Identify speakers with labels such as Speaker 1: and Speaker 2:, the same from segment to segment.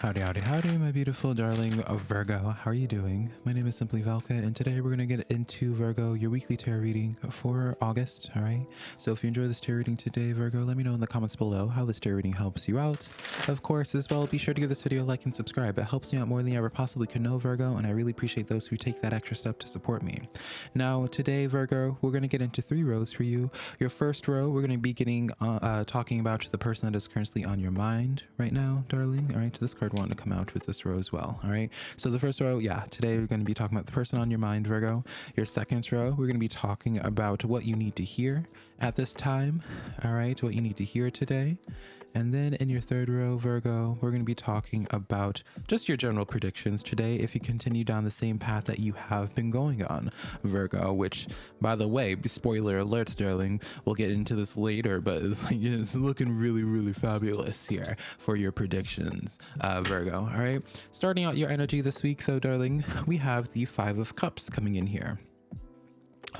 Speaker 1: Howdy, howdy, howdy, my beautiful darling Virgo. How are you doing? My name is Simply Velka, and today we're going to get into Virgo, your weekly tarot reading for August, all right? So if you enjoy this tarot reading today, Virgo, let me know in the comments below how this tarot reading helps you out. Of course, as well, be sure to give this video a like and subscribe. It helps me out more than you ever possibly could know, Virgo, and I really appreciate those who take that extra step to support me. Now, today, Virgo, we're going to get into three rows for you. Your first row, we're going to be getting, uh, uh, talking about the person that is currently on your mind right now, darling, all right? This card wanted to come out with this row as well. All right. So the first row, yeah, today we're going to be talking about the person on your mind, Virgo. Your second row, we're going to be talking about what you need to hear at this time. All right. What you need to hear today. And then in your third row, Virgo, we're going to be talking about just your general predictions today if you continue down the same path that you have been going on, Virgo, which, by the way, spoiler alert, darling, we'll get into this later, but it's, like, it's looking really, really fabulous here for your predictions, uh, Virgo. All right. Starting out your energy this week, though, darling, we have the Five of Cups coming in here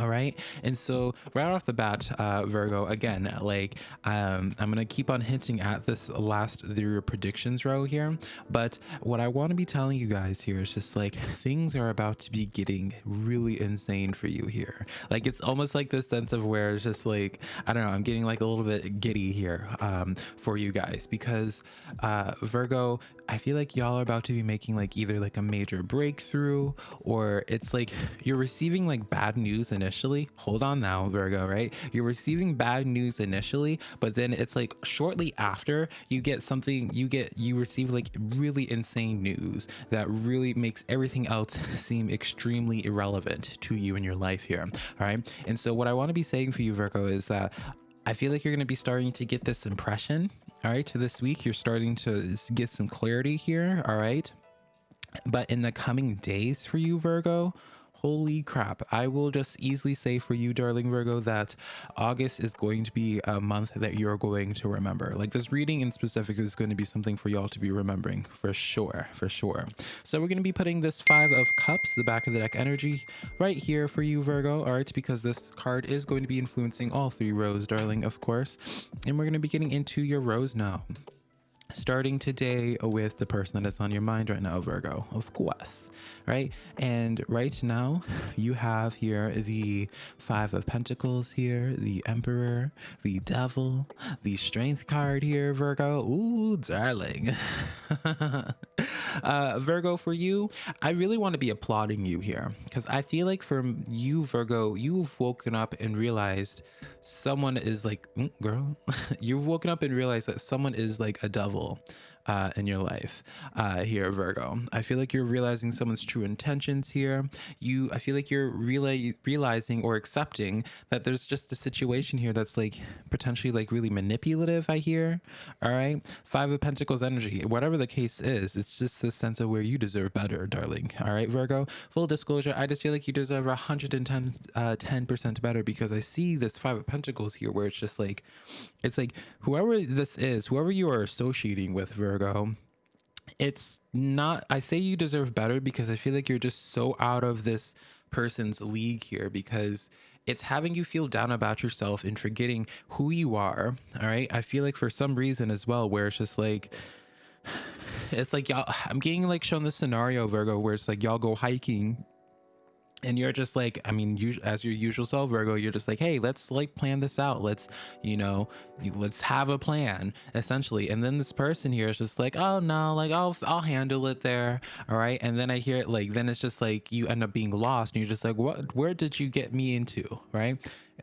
Speaker 1: all right? And so right off the bat uh virgo again like um i'm gonna keep on hinting at this last the predictions row here but what i want to be telling you guys here is just like things are about to be getting really insane for you here. Like it's almost like this sense of where it's just like i don't know i'm getting like a little bit giddy here um for you guys because uh virgo I feel like y'all are about to be making like either like a major breakthrough or it's like you're receiving like bad news initially. Hold on now, Virgo, right? You're receiving bad news initially, but then it's like shortly after you get something, you get, you receive like really insane news that really makes everything else seem extremely irrelevant to you in your life here. All right. And so, what I want to be saying for you, Virgo, is that I feel like you're going to be starting to get this impression all right, to this week, you're starting to get some clarity here. All right. But in the coming days for you, Virgo, holy crap. I will just easily say for you darling virgo that august is going to be a month that you're going to remember. Like this reading in specific is going to be something for y'all to be remembering for sure for sure. So we're going to be putting this five of cups the back of the deck energy right here for you virgo all right? Because this card is going to be influencing all three rows darling of course. And we're going to be getting into your rows now starting today with the person that is on your mind right now, Virgo, of course, right? And right now, you have here the Five of Pentacles here, the Emperor, the Devil, the Strength card here, Virgo. Ooh, darling. uh, Virgo, for you, I really want to be applauding you here because I feel like for you, Virgo, you've woken up and realized someone is like, mm, girl, you've woken up and realized that someone is like a devil uh, in your life uh, here, Virgo. I feel like you're realizing someone's true intentions here. You, I feel like you're reala- realizing or accepting that there's just a situation here that's like potentially like really manipulative. I hear. All right, Five of Pentacles energy. Whatever the case is, it's just this sense of where you deserve better, darling. All right, Virgo. Full disclosure, I just feel like you deserve 110 uh, 10% better because I see this Five of Pentacles here, where it's just like, it's like whoever this is, whoever you are associating with, Virgo Virgo, it's not, I say you deserve better because I feel like you're just so out of this person's league here because it's having you feel down about yourself and forgetting who you are. All right. I feel like for some reason as well, where it's just like, it's like y'all, I'm getting like shown this scenario, Virgo, where it's like y'all go hiking and you're just like i mean you as your usual self virgo you're just like hey let's like plan this out. Let's you know let's have a plan essentially. And then this person here is just like oh no like i'll i'll handle it there. All right. And then i hear it like then it's just like you end up being lost and you're just like what where did you get me into? Right?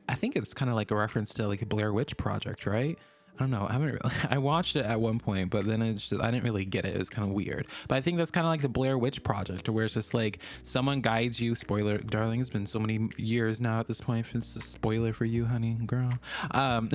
Speaker 1: I think it's kind of like a reference to like a blair witch project right I don't know. I haven't. Really, I watched it at one point, but then it's just I didn't really get it. It was kind of weird. But I think that's kind of like the Blair Witch Project, where it's just like someone guides you. Spoiler, darling. It's been so many years now at this point. It's a spoiler for you, honey, girl. Um,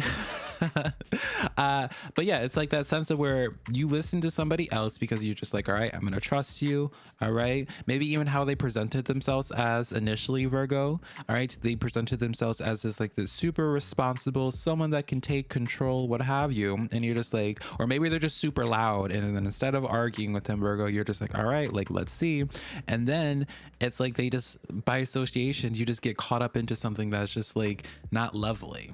Speaker 1: uh, but yeah, it's like that sense of where you listen to somebody else because you're just like, all right, I'm gonna trust you. All right. Maybe even how they presented themselves as initially Virgo. All right, they presented themselves as this like the super responsible, someone that can take control. What have you and you're just like or maybe they're just super loud and then instead of arguing with them virgo you're just like all right like let's see and then it's like they just by association you just get caught up into something that's just like not lovely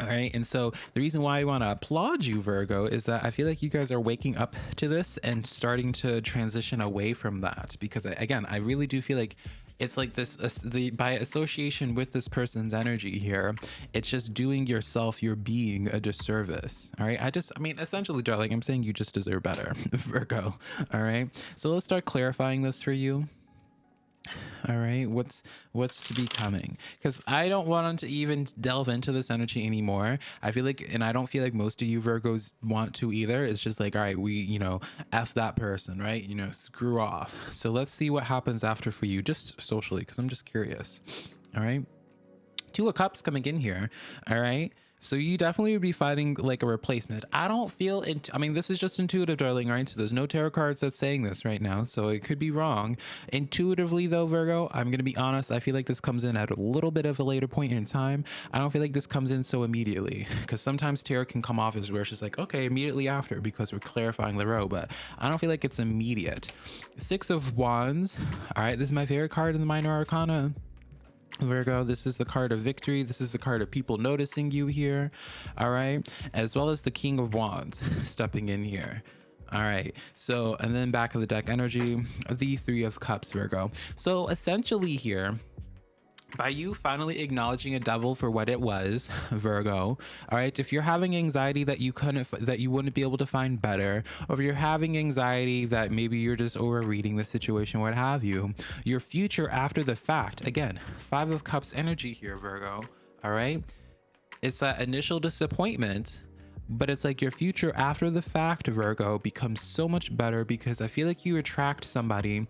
Speaker 1: All right. And so the reason why I want to applaud you, Virgo, is that I feel like you guys are waking up to this and starting to transition away from that. Because again, I really do feel like it's like this uh, the by association with this person's energy here it's just doing yourself your being a disservice all right? I just i mean essentially darling i'm saying you just deserve better virgo all right? So let's start clarifying this for you all right what's what's to be coming? Because i don't want to even delve into this energy anymore. I feel like and i don't feel like most of you virgos want to either. It's just like all right we you know f that person right? You know screw off. So let's see what happens after for you just socially because i'm just curious. All right. Two of cups coming in here. All right so you definitely would be fighting like a replacement. I don't feel it. I mean, this is just intuitive, darling, right? So there's no tarot cards that's saying this right now, so it could be wrong. Intuitively, though, Virgo, I'm gonna be honest. I feel like this comes in at a little bit of a later point in time. I don't feel like this comes in so immediately because sometimes tarot can come off as where just like, okay, immediately after because we're clarifying the row, but I don't feel like it's immediate. Six of Wands. All right, this is my favorite card in the Minor Arcana. Virgo, this is the card of victory. This is the card of people noticing you here. All right. As well as the King of Wands stepping in here. All right. So, and then back of the deck energy, the Three of Cups, Virgo. So, essentially, here, by you finally acknowledging a devil for what it was virgo all right? If you're having anxiety that you couldn't that you wouldn't be able to find better or if you're having anxiety that maybe you're just overreading the situation what have you your future after the fact again five of cups energy here virgo all right? It's that initial disappointment but it's like your future after the fact virgo becomes so much better because i feel like you attract somebody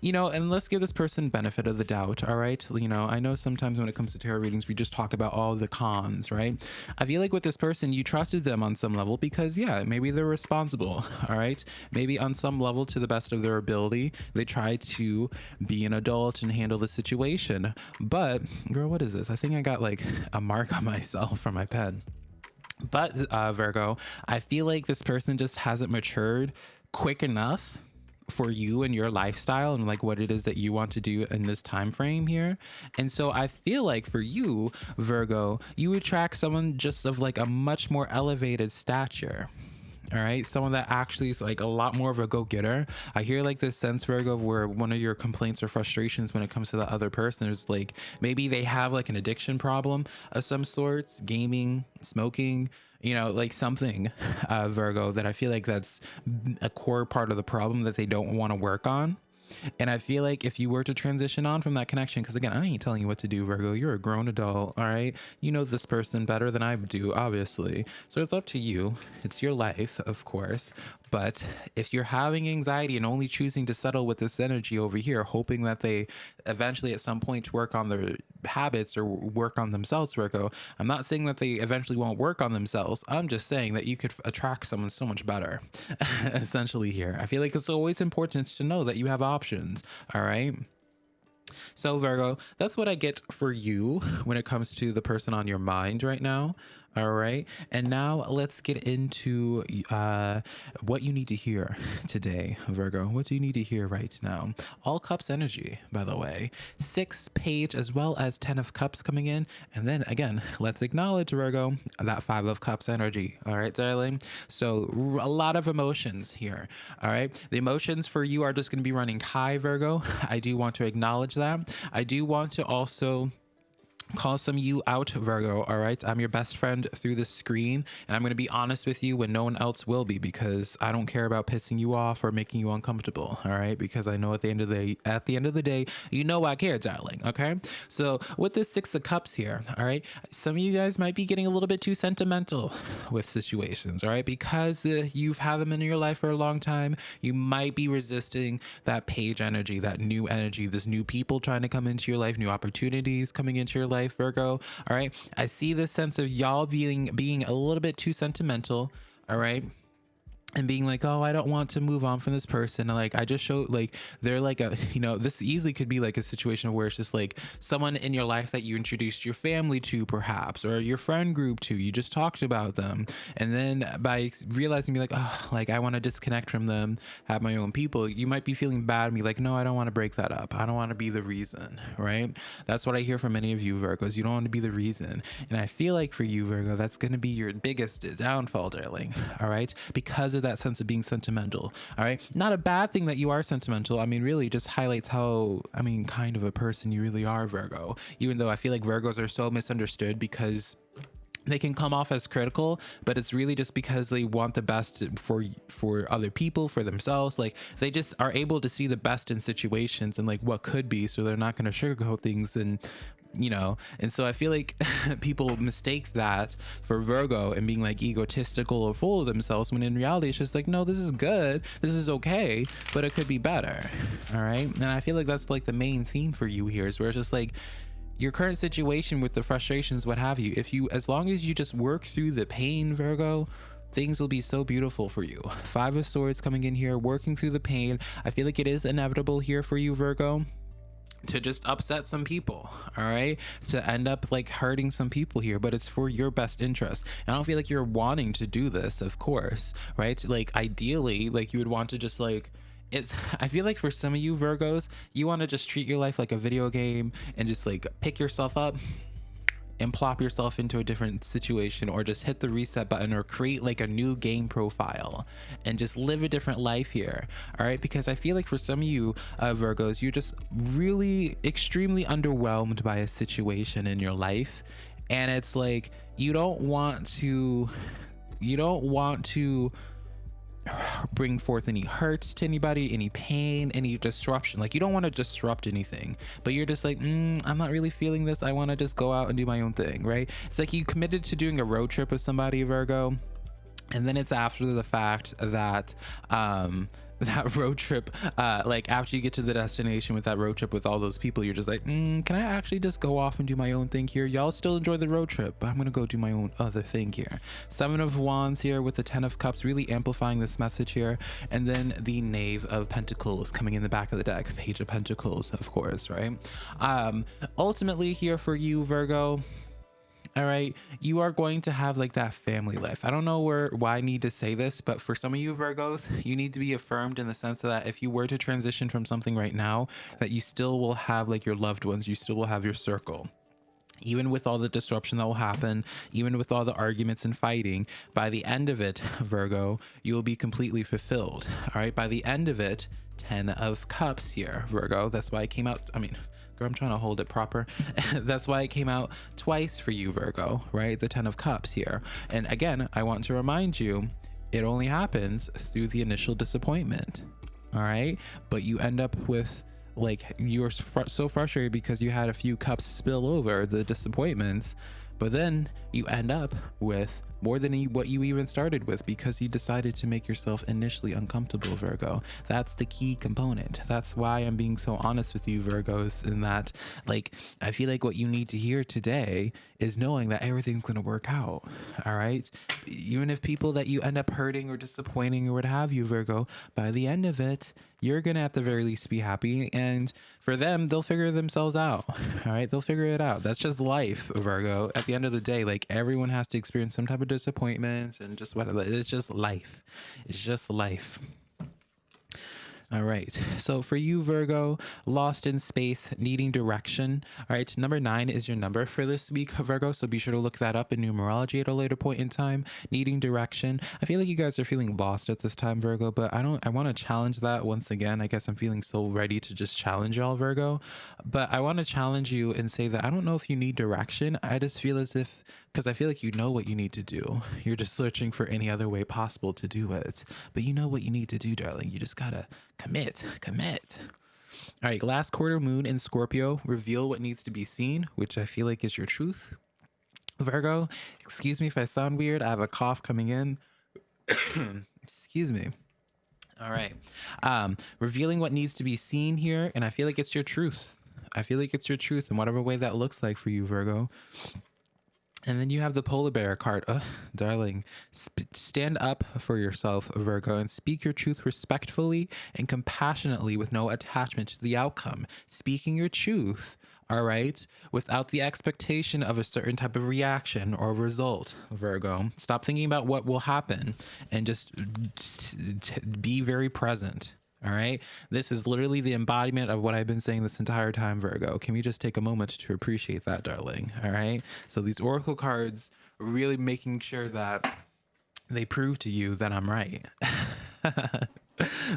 Speaker 1: you know, and let's give this person benefit of the doubt, all right? You know, I know sometimes when it comes to tarot readings, we just talk about all the cons, right? I feel like with this person, you trusted them on some level because, yeah, maybe they're responsible, all right? Maybe on some level, to the best of their ability, they try to be an adult and handle the situation. But, girl, what is this? I think I got like a mark on myself from my pen. But, uh, Virgo, I feel like this person just hasn't matured quick enough for you and your lifestyle and like what it is that you want to do in this time frame here. And so I feel like for you, Virgo, you attract someone just of like a much more elevated stature all right someone that actually is like a lot more of a go-getter i hear like this sense virgo where one of your complaints or frustrations when it comes to the other person is like maybe they have like an addiction problem of some sorts gaming smoking you know like something uh, virgo that i feel like that's a core part of the problem that they don't want to work on and I feel like if you were to transition on from that connection, because again, I ain't telling you what to do, Virgo. You're a grown adult, all right? You know this person better than I do, obviously. So it's up to you. It's your life, of course. But if you're having anxiety and only choosing to settle with this energy over here, hoping that they eventually at some point work on their habits or work on themselves, Virgo, I'm not saying that they eventually won't work on themselves. I'm just saying that you could attract someone so much better, essentially, here. I feel like it's always important to know that you have options, all right? So, Virgo, that's what I get for you when it comes to the person on your mind right now. All right. And now let's get into uh, what you need to hear today, Virgo. What do you need to hear right now? All cups energy, by the way. Six page as well as 10 of cups coming in. And then again, let's acknowledge, Virgo, that five of cups energy. All right, darling. So a lot of emotions here. All right. The emotions for you are just going to be running high, Virgo. I do want to acknowledge that. I do want to also call some you out virgo all right? I'm your best friend through the screen and i'm going to be honest with you when no one else will be because i don't care about pissing you off or making you uncomfortable all right? Because i know at the end of the at the end of the day you know i care darling okay? So with this six of cups here all right some of you guys might be getting a little bit too sentimental with situations all right? Because uh, you've had them in your life for a long time you might be resisting that page energy that new energy this new people trying to come into your life new opportunities coming into your life life, Virgo. All right. I see this sense of y'all being being a little bit too sentimental. All right and being like, oh, I don't want to move on from this person. Like, I just show like they're like a, you know, this easily could be like a situation where it's just like someone in your life that you introduced your family to, perhaps, or your friend group to. You just talked about them, and then by realizing, be like, oh, like I want to disconnect from them, have my own people. You might be feeling bad and be like, no, I don't want to break that up. I don't want to be the reason, right? That's what I hear from many of you Virgos. You don't want to be the reason, and I feel like for you Virgo, that's going to be your biggest downfall, darling. All right, because that sense of being sentimental. All right. Not a bad thing that you are sentimental. I mean, really just highlights how, I mean, kind of a person you really are, Virgo. Even though I feel like Virgos are so misunderstood because they can come off as critical but it's really just because they want the best for for other people for themselves like they just are able to see the best in situations and like what could be so they're not going to sugarcoat things and you know? And so i feel like people mistake that for virgo and being like egotistical or full of themselves when in reality it's just like no this is good. This is okay but it could be better all right? And i feel like that's like the main theme for you here is where it's just like your current situation with the frustrations what have you. If you as long as you just work through the pain virgo things will be so beautiful for you. Five of swords coming in here working through the pain. I feel like it is inevitable here for you virgo to just upset some people all right? To end up like hurting some people here but it's for your best interest. And i don't feel like you're wanting to do this of course right? Like ideally like you would want to just like it's i feel like for some of you virgos you want to just treat your life like a video game and just like pick yourself up and plop yourself into a different situation or just hit the reset button or create like a new game profile and just live a different life here all right? Because i feel like for some of you uh, virgos you're just really extremely underwhelmed by a situation in your life. And it's like you don't want to you don't want to bring forth any hurts to anybody, any pain, any disruption. Like you don't want to disrupt anything, but you're just like, mm, I'm not really feeling this. I want to just go out and do my own thing, right? It's like you committed to doing a road trip with somebody, Virgo, and then it's after the fact that um that road trip uh like after you get to the destination with that road trip with all those people you're just like mm, can i actually just go off and do my own thing here? Y'all still enjoy the road trip but i'm gonna go do my own other thing here. Seven of wands here with the ten of cups really amplifying this message here. And then the knave of pentacles coming in the back of the deck page of pentacles of course right? Um ultimately here for you virgo all right you are going to have like that family life i don't know where why i need to say this but for some of you virgos you need to be affirmed in the sense that if you were to transition from something right now that you still will have like your loved ones you still will have your circle even with all the disruption that will happen, even with all the arguments and fighting, by the end of it, Virgo, you will be completely fulfilled. All right. By the end of it, 10 of cups here, Virgo. That's why I came out. I mean, I'm trying to hold it proper. That's why it came out twice for you, Virgo, right? The 10 of Cups here. And again, I want to remind you, it only happens through the initial disappointment. All right. But you end up with like you're fr so frustrated because you had a few cups spill over the disappointments but then you end up with more than what you even started with because you decided to make yourself initially uncomfortable, Virgo. That's the key component. That's why I'm being so honest with you, Virgos, in that, like, I feel like what you need to hear today is knowing that everything's going to work out. All right. Even if people that you end up hurting or disappointing or what have you, Virgo, by the end of it, you're going to at the very least be happy. And for them, they'll figure themselves out. All right. They'll figure it out. That's just life, Virgo. At the end of the day, like everyone has to experience some type of disappointment and just whatever. It's just life. It's just life. All right. So for you, Virgo, lost in space, needing direction. All right. Number nine is your number for this week, Virgo. So be sure to look that up in numerology at a later point in time. Needing direction. I feel like you guys are feeling lost at this time, Virgo, but I don't, I want to challenge that once again. I guess I'm feeling so ready to just challenge y'all, Virgo. But I want to challenge you and say that I don't know if you need direction. I just feel as if because I feel like you know what you need to do. You're just searching for any other way possible to do it. But you know what you need to do, darling. You just gotta commit, commit. All right, last quarter moon in Scorpio, reveal what needs to be seen, which I feel like is your truth. Virgo, excuse me if I sound weird. I have a cough coming in. excuse me. All right. Um, revealing what needs to be seen here, and I feel like it's your truth. I feel like it's your truth in whatever way that looks like for you, Virgo And then you have the polar bear card. Ugh, darling, sp- stand up for yourself, Virgo, and speak your truth respectfully and compassionately with no attachment to the outcome. Speaking your truth, all right, without the expectation of a certain type of reaction or result, Virgo. Stop thinking about what will happen and just t- t- be very present. All right. This is literally the embodiment of what I've been saying this entire time, Virgo. Can we just take a moment to appreciate that, darling? All right. So these Oracle cards really making sure that they prove to you that I'm right.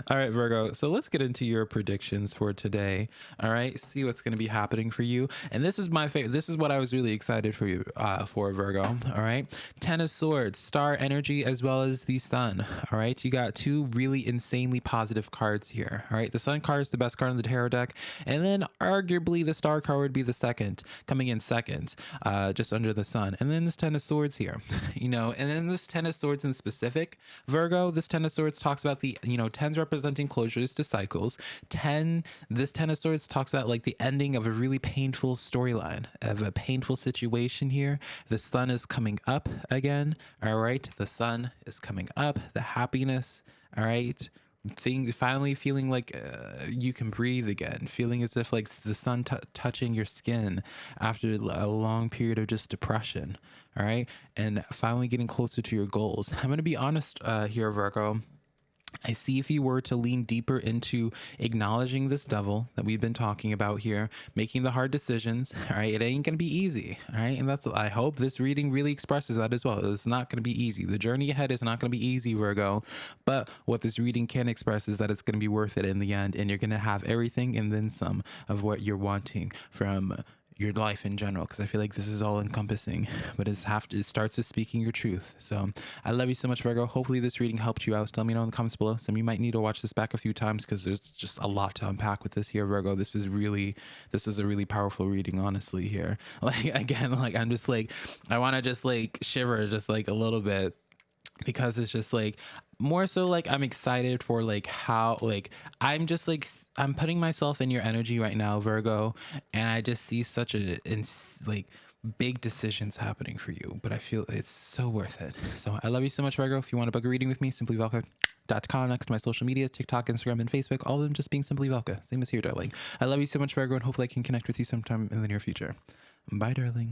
Speaker 1: All right, Virgo. So let's get into your predictions for today. All right, see what's going to be happening for you. And this is my favorite. This is what I was really excited for you uh, for, Virgo. All right, Ten of Swords, Star Energy, as well as the Sun. All right, you got two really insanely positive cards here. All right, the Sun card is the best card in the tarot deck, and then arguably the Star card would be the second, coming in second, uh, just under the Sun. And then this Ten of Swords here, you know, and then this Ten of Swords in specific, Virgo. This Ten of Swords talks about the you know tens representing closures to cycles. 10, this 10 of swords talks about like the ending of a really painful storyline, of a painful situation here. The sun is coming up again. All right. The sun is coming up. The happiness. All right things finally feeling like uh, you can breathe again feeling as if like the sun touching your skin after a long period of just depression all right and finally getting closer to your goals i'm going to be honest uh, here virgo I see if you were to lean deeper into acknowledging this devil that we've been talking about here, making the hard decisions, all right, it ain't going to be easy, all right? And that's, I hope this reading really expresses that as well. It's not going to be easy. The journey ahead is not going to be easy, Virgo. But what this reading can express is that it's going to be worth it in the end, and you're going to have everything and then some of what you're wanting from your life in general because I feel like this is all encompassing, but it's have to, it starts with speaking your truth. So I love you so much, Virgo. Hopefully this reading helped you out. Let me know in the comments below. Some you might need to watch this back a few times because there's just a lot to unpack with this here, Virgo. This is really this is a really powerful reading, honestly. Here, like again, like I'm just like I want to just like shiver just like a little bit because it's just like more so like I'm excited for like how like I'm just like I'm putting myself in your energy right now, Virgo, and I just see such a ins- like big decisions happening for you, but I feel it's so worth it. So I love you so much, Virgo. If you want to book a reading with me, simply Velka.com next to my social medias, TikTok, Instagram, and Facebook, all of them just being simply Velka. Same as here, darling. I love you so much, Virgo, and hopefully I can connect with you sometime in the near future. Bye, darling.